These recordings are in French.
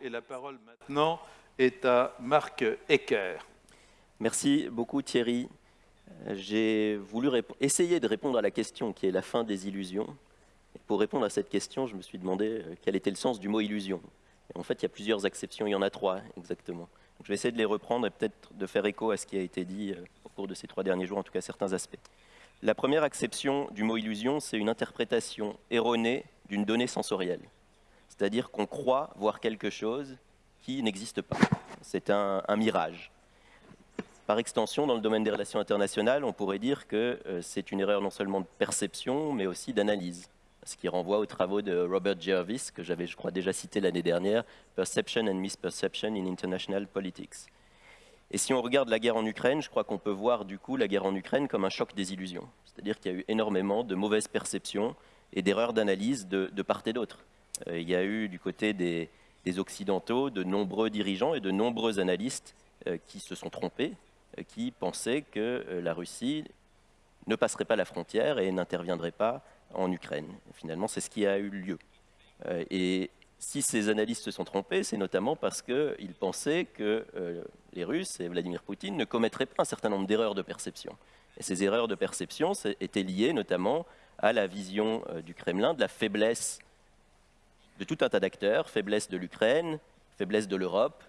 Et la parole maintenant est à Marc Ecker. Merci beaucoup Thierry. J'ai voulu essayer de répondre à la question qui est la fin des illusions. Pour répondre à cette question, je me suis demandé euh, quel était le sens du mot illusion. en fait, il y a plusieurs acceptions, il y en a trois exactement. je vais essayer de les reprendre et peut-être de faire écho à ce qui a été dit euh, au cours de ces trois derniers jours, en tout cas certains aspects. La première acception du mot illusion, c'est une interprétation erronée d'une donnée sensorielle. C'est-à-dire qu'on croit voir quelque chose qui n'existe pas. C'est un, mirage. Par extension, dans le domaine des relations internationales, on pourrait dire que euh, c'est une erreur non seulement de perception, mais aussi d'analyse. Ce qui renvoie aux travaux de Robert Jervis, que j'avais, je crois, déjà cité l'année dernière, Perception and Misperception in International Politics. Et si on regarde la guerre en Ukraine, je crois qu'on peut voir du coup la guerre en Ukraine comme un choc des illusions. C'est-à-dire qu'il y a eu énormément de mauvaises perceptions et d'erreurs d'analyse de, part et d'autre. Euh, il y a eu du côté des, Occidentaux de nombreux dirigeants et de nombreux analystes euh, qui se sont trompés, euh, qui pensaient que la Russie ne passerait pas la frontière et n'interviendrait pas en Ukraine. finalement, c'est ce qui a eu lieu. et si ces analystes se sont trompés, c'est notamment parce qu'ils pensaient que les Russes et Vladimir Poutine ne commettraient pas un certain nombre d'erreurs de perception. Ces erreurs de perception étaient liées notamment à la vision du Kremlin de la faiblesse de tout un tas d'acteurs, faiblesse de l'Ukraine, faiblesse de l'Europe,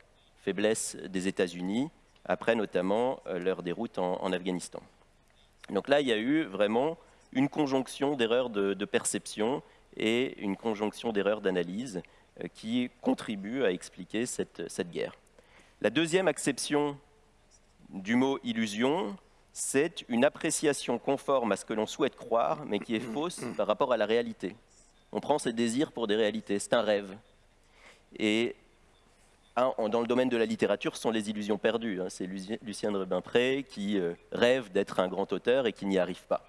faiblesse des États-Unis, après notamment euh, leur déroute en, Afghanistan. Donc là, il y a eu vraiment une conjonction d'erreurs de, perception et une conjonction d'erreurs d'analyse euh, qui contribuent à expliquer cette guerre. La deuxième acception du mot illusion, c'est une appréciation conforme à ce que l'on souhaite croire, mais qui est fausse par rapport à la réalité. On prend ses désirs pour des réalités, c'est un rêve. Et dans le domaine de la littérature, ce sont les illusions perdues. Hein. C'est Lucien de Rubempré qui euh, rêve d'être un grand auteur et qui n'y arrive pas.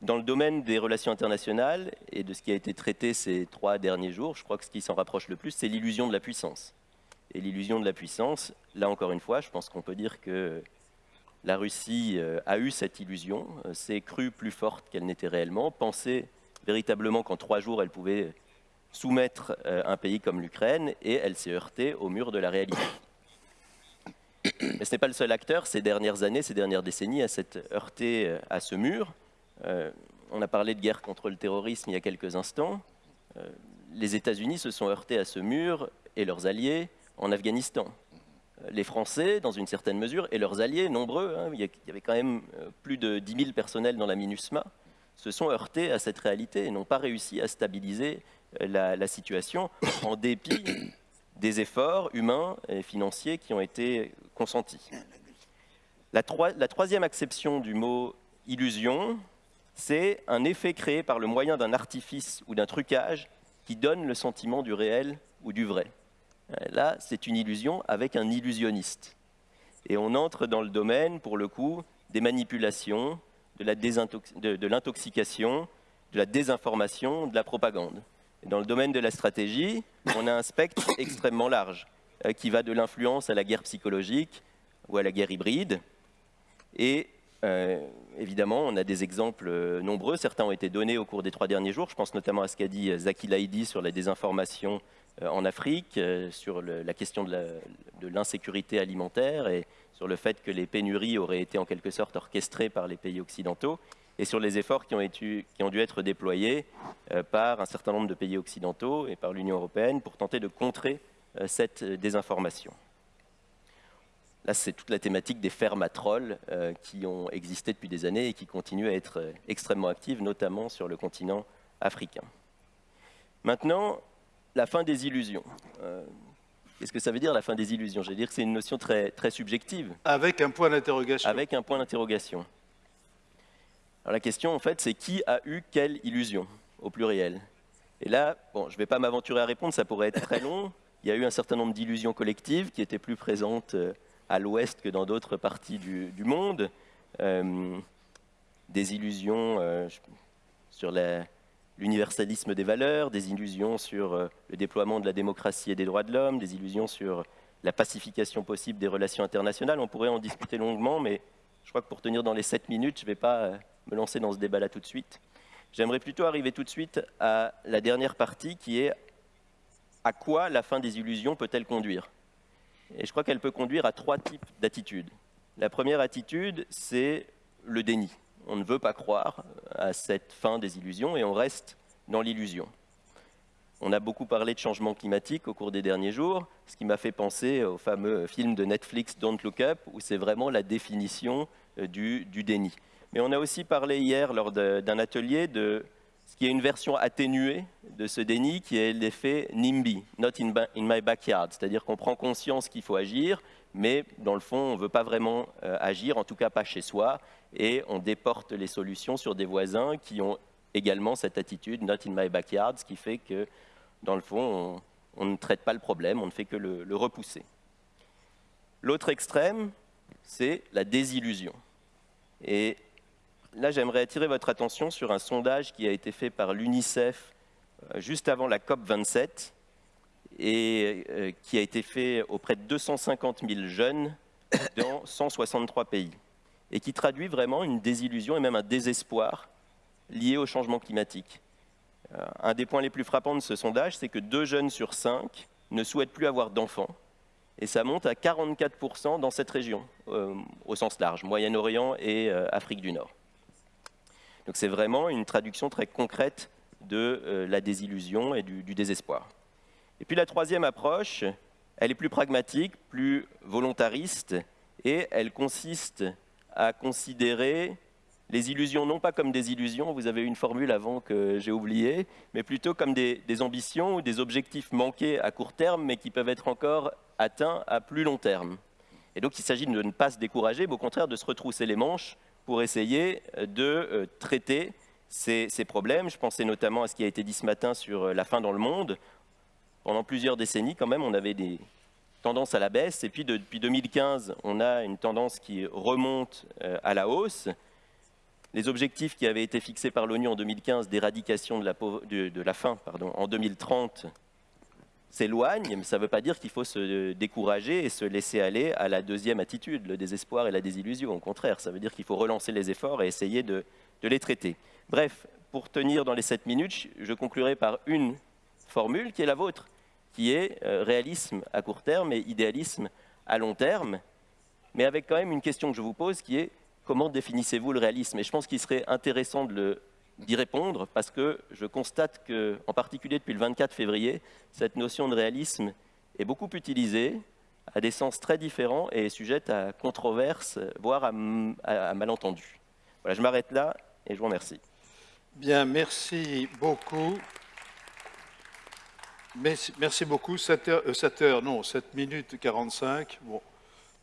Dans le domaine des relations internationales et de ce qui a été traité ces trois derniers jours, je crois que ce qui s'en rapproche le plus, c'est l'illusion de la puissance et l'illusion de la puissance. Là, encore une fois, je pense qu'on peut dire que la Russie euh, a eu cette illusion, euh, s'est crue plus forte qu'elle n'était réellement, pensait véritablement qu'en trois jours, elle pouvait soumettre euh, un pays comme l'Ukraine, et elle s'est heurtée au mur de la réalité. Mais ce n'est pas le seul acteur ces dernières années, ces dernières décennies à s'être heurté à ce mur. on a parlé de guerre contre le terrorisme il y a quelques instants. les États-Unis se sont heurtés à ce mur et leurs alliés en Afghanistan. Les Français, dans une certaine mesure, et leurs alliés, nombreux, hein, il y avait quand même euh, plus de 10 000 personnels dans la MINUSMA, se sont heurtés à cette réalité et n'ont pas réussi à stabiliser euh, la, situation en dépit des efforts humains et financiers qui ont été consentis. La, la troisième acception du mot illusion, c'est un effet créé par le moyen d'un artifice ou d'un trucage qui donne le sentiment du réel ou du vrai. Euh, là, c'est une illusion avec un illusionniste. Et on entre dans le domaine, pour le coup, des manipulations, de l'intoxication, de, la désinformation, de la propagande. dans le domaine de la stratégie, on a un spectre extrêmement large, euh, qui va de l'influence à la guerre psychologique ou à la guerre hybride. Et euh, évidemment, on a des exemples nombreux. Certains ont été donnés au cours des trois derniers jours. Je pense notamment à ce qu'a dit Zaki Laidi sur la désinformation euh, en Afrique, euh, sur la question de l'insécurité alimentaire et sur le fait que les pénuries auraient été en quelque sorte orchestrées par les pays occidentaux et sur les efforts qui ont, qui ont dû être déployés euh, par un certain nombre de pays occidentaux et par l'Union européenne pour tenter de contrer cette désinformation. Là, c'est toute la thématique des fermes à trolls qui ont existé depuis des années et qui continuent à être extrêmement actives, notamment sur le continent africain. Maintenant, la fin des illusions. Euh, qu'est-ce que ça veut dire la fin des illusions? Je veux dire que c'est une notion très, très subjective. Avec un point d'interrogation. Avec un point d'interrogation. Alors la question en fait c'est qui a eu quelle illusion au pluriel? Et là, bon, je ne vais pas m'aventurer à répondre, ça pourrait être très long. Il y a eu un certain nombre d'illusions collectives qui étaient plus présentes euh, à l'ouest que dans d'autres parties du, monde. Euh, des illusions sur la, l'universalisme des valeurs, des illusions sur euh, le déploiement de la démocratie et des droits de l'homme, des illusions sur la pacification possible des relations internationales. On pourrait en discuter longuement, mais je crois que pour tenir dans les sept minutes, je ne vais pas euh, me lancer dans ce débat-là tout de suite. J'aimerais plutôt arriver tout de suite à la dernière partie qui est à quoi la fin des illusions peut-elle conduire? Et je crois qu'elle peut conduire à trois types d'attitudes. La première attitude, c'est le déni. On ne veut pas croire à cette fin des illusions et on reste dans l'illusion. On a beaucoup parlé de changement climatique au cours des derniers jours, ce qui m'a fait penser au fameux film de Netflix Don't Look Up, où c'est vraiment la définition euh, du, déni. Mais on a aussi parlé hier, lors d'un atelier, de ce qui est une version atténuée de ce déni, qui est l'effet NIMBY, Not in, my backyard, c'est-à-dire qu'on prend conscience qu'il faut agir, mais dans le fond, on ne veut pas vraiment euh, agir, en tout cas pas chez soi, et on déporte les solutions sur des voisins qui ont également cette attitude, Not in my backyard, ce qui fait que dans le fond, on, ne traite pas le problème, on ne fait que le, repousser. L'autre extrême, c'est la désillusion. Et là, j'aimerais attirer votre attention sur un sondage qui a été fait par l'UNICEF euh, juste avant la COP 27 et euh, qui a été fait auprès de 250 000 jeunes dans 163 pays et qui traduit vraiment une désillusion et même un désespoir lié au changement climatique. Euh, un des points les plus frappants de ce sondage, c'est que deux jeunes sur cinq ne souhaitent plus avoir d'enfants. Et ça monte à 44% dans cette région, au sens large, Moyen-Orient et Afrique du Nord. Donc c'est vraiment une traduction très concrète de la désillusion et du, désespoir. Et puis la troisième approche, elle est plus pragmatique, plus volontariste, et elle consiste à considérer les illusions non pas comme des illusions, vous avez une formule avant que j'ai oubliée, mais plutôt comme des, ambitions ou des objectifs manqués à court terme, mais qui peuvent être encore atteints à plus long terme. Et donc il s'agit de ne pas se décourager, mais au contraire de se retrousser les manches pour essayer de euh, traiter ces, problèmes. Je pensais notamment à ce qui a été dit ce matin sur euh, la faim dans le monde. Pendant plusieurs décennies, quand même, on avait des tendances à la baisse, et puis depuis 2015, on a une tendance qui remonte euh, à la hausse les objectifs qui avaient été fixés par l'ONU en 2015 d'éradication de de, la faim pardon, en 2030 s'éloignent, mais ça ne veut pas dire qu'il faut se décourager et se laisser aller à la deuxième attitude, le désespoir et la désillusion. Au contraire, ça veut dire qu'il faut relancer les efforts et essayer de, de les traiter. Bref, pour tenir dans les sept minutes, je conclurai par une formule qui est la vôtre, qui est euh, réalisme à court terme et idéalisme à long terme, mais avec quand même une question que je vous pose qui est comment définissez-vous le réalisme? Et je pense qu'il serait intéressant d'y répondre parce que je constate que, en particulier depuis le 24 février, cette notion de réalisme est beaucoup utilisée à des sens très différents et est sujette à controverses, voire à, malentendus. Voilà, je m'arrête là et je vous remercie. Bien, merci beaucoup. Merci, beaucoup. 7 heures, 7 euh, heures, non, 7 minutes 45. Bon,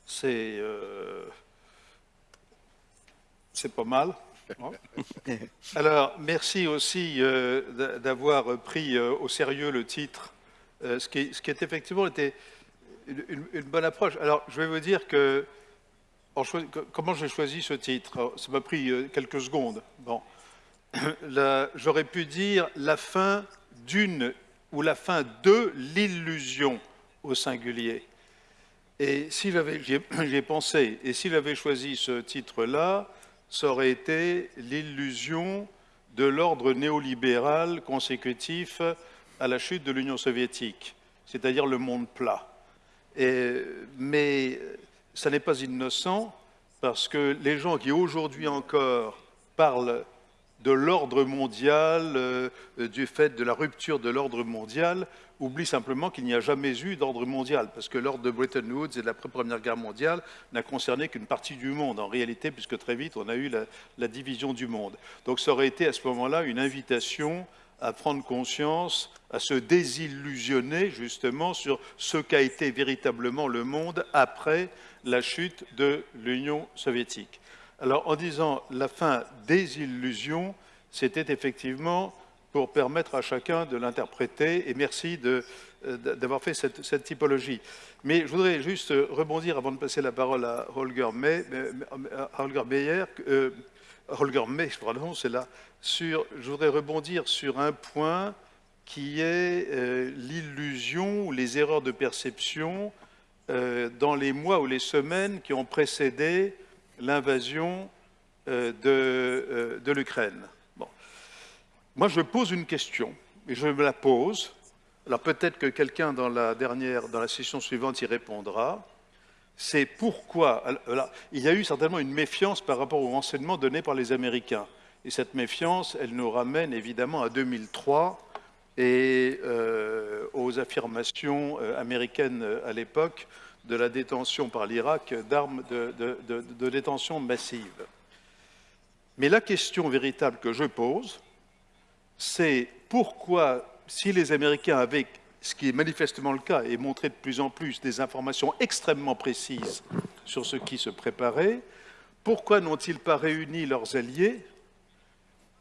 c'est... Euh, pas mal. Alors, merci aussi euh, d'avoir pris euh, au sérieux le titre, euh, ce, qui, ce, qui, est effectivement était une, bonne approche. Alors, je vais vous dire que comment j'ai choisi ce titre? ça m'a pris quelques secondes. Bon, j'aurais pu dire la fin d'une ou la fin de l'illusion au singulier. Et si j'avais, j'y ai pensé, et s'il avait choisi ce titre-là, ça aurait été l'illusion de l'ordre néolibéral consécutif à la chute de l'Union soviétique, c'est-à-dire le monde plat. mais ça n'est pas innocent parce que les gens qui aujourd'hui encore parlent de l'ordre mondial, euh, du fait de la rupture de l'ordre mondial, oublie simplement qu'il n'y a jamais eu d'ordre mondial, parce que l'ordre de Bretton Woods et de la Première Guerre mondiale n'a concerné qu'une partie du monde, en réalité, puisque très vite, on a eu la, la division du monde. Donc ça aurait été à ce moment-là une invitation à prendre conscience, à se désillusionner justement sur ce qu'a été véritablement le monde après la chute de l'Union soviétique. Alors en disant la fin des illusions, c'était effectivement pour permettre à chacun de l'interpréter. Et merci euh, d'avoir fait cette, typologie. Mais je voudrais juste rebondir avant de passer la parole à Holger, May, Holger Meyer, euh, Holger May, pardon, c'est là. Sur, je voudrais rebondir sur un point qui est euh, l'illusion ou les erreurs de perception dans les mois ou les semaines qui ont précédé l'invasion de, de l'Ukraine. Moi, je pose une question, et je me la pose alors peut-être que quelqu'un dans la dernière, dans la session suivante y répondra, c'est pourquoi, il y a eu certainement une méfiance par rapport aux renseignements donnés par les Américains. Et cette méfiance, elle nous ramène évidemment à 2003 et euh, aux affirmations euh, américaines à l'époque de la détention par l'Irak d'armes de, détention massive. Mais la question véritable que je pose, c'est pourquoi, si les Américains avaient, ce qui est manifestement le cas et montré de plus en plus, des informations extrêmement précises sur ce qui se préparait, pourquoi n'ont-ils pas réuni leurs alliés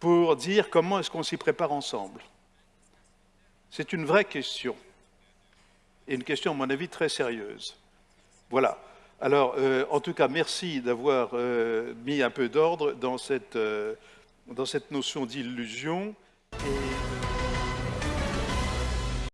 pour dire comment est-ce qu'on s'y prépare ensemble? C'est une vraie question, et une question, à mon avis, très sérieuse. Voilà. Alors, euh, en tout cas, merci d'avoir euh, mis un peu d'ordre dans, cette, euh, dans cette notion d'illusion.